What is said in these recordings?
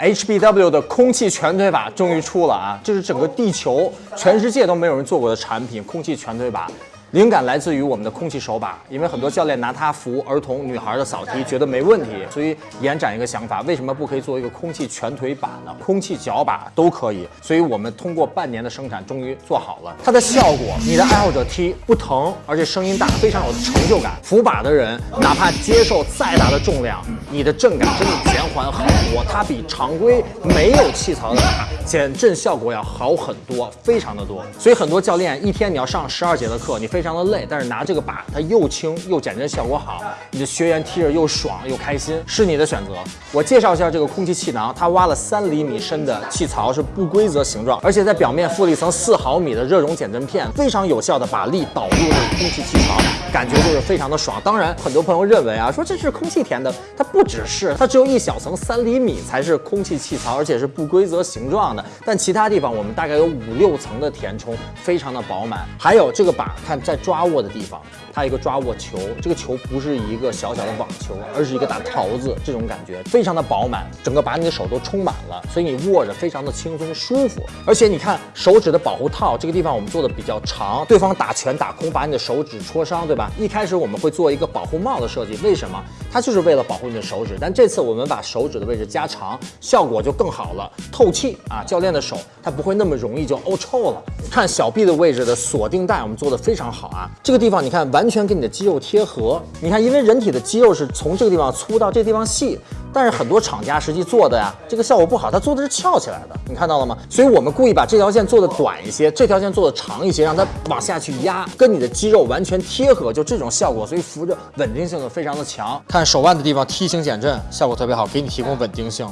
HBW 的空气全推把终于出了啊！这是整个地球、全世界都没有人做过的产品——空气全推把。灵感来自于我们的空气手把，因为很多教练拿它扶儿童、女孩的扫踢，觉得没问题，所以延展一个想法，为什么不可以做一个空气全腿把呢？空气脚把都可以，所以我们通过半年的生产，终于做好了它的效果。你的爱好者踢不疼，而且声音大，非常有成就感。扶把的人，哪怕接受再大的重量，你的震感真的减缓很多。它比常规没有气槽的把减震效果要好很多，非常的多。所以很多教练一天你要上十二节的课，你非常的累，但是拿这个把它又轻又减震效果好，你的学员踢着又爽又开心，是你的选择。我介绍一下这个空气气囊，它挖了三厘米深的气槽，是不规则形状，而且在表面附了一层四毫米的热熔减震片，非常有效的把力导入这个空气气槽，感觉就是非常的爽。当然，很多朋友认为啊，说这是空气填的，它不不只是，它只有一小层三厘米才是空气气槽，而且是不规则形状的。但其他地方我们大概有五六层的填充，非常的饱满。还有这个把，看在抓握的地方，它一个抓握球，这个球不是一个小小的网球，而是一个大桃子，这种感觉非常的饱满，整个把你的手都充满了，所以你握着非常的轻松舒服。而且你看手指的保护套，这个地方我们做的比较长，对方打拳打空把你的手指戳伤，对吧？一开始我们会做一个保护帽的设计，为什么？它就是为了保护你的手指。但这次我们把手指的位置加长，效果就更好了，透气啊，教练的手它不会那么容易就凹臭了。看小臂的位置的锁定带，我们做的非常好啊，这个地方你看完全跟你的肌肉贴合。你看，因为人体的肌肉是从这个地方粗到这地方细。但是很多厂家实际做的呀，这个效果不好，它做的是翘起来的，你看到了吗？所以我们故意把这条线做的短一些，这条线做的长一些，让它往下去压，跟你的肌肉完全贴合，就这种效果，所以扶着稳定性就非常的强。看手腕的地方梯形减震，效果特别好，给你提供稳定性。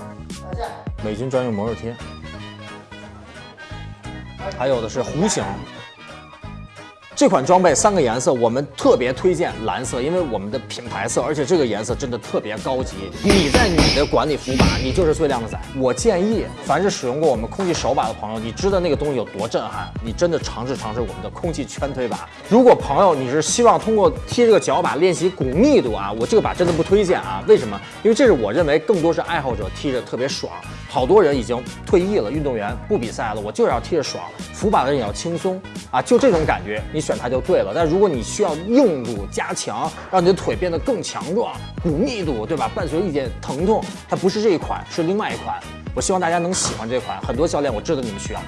美军专用魔肉贴，还有的是弧形。这款装备三个颜色，我们特别推荐蓝色，因为我们的品牌色，而且这个颜色真的特别高级。你在你的馆里扶把，你就是最靓的仔。我建议，凡是使用过我们空气手把的朋友，你知道那个东西有多震撼，你真的尝试尝试我们的空气圈推把。如果朋友你是希望通过踢这个脚把练习骨密度啊，我这个把真的不推荐啊。为什么？因为这是我认为更多是爱好者踢着特别爽。好多人已经退役了，运动员不比赛了，我就是要踢着爽。扶把的人也要轻松啊，就这种感觉，你选它就对了。但如果你需要硬度加强，让你的腿变得更强壮，骨密度对吧？伴随一点疼痛，它不是这一款，是另外一款。我希望大家能喜欢这款，很多教练我知道你们需要。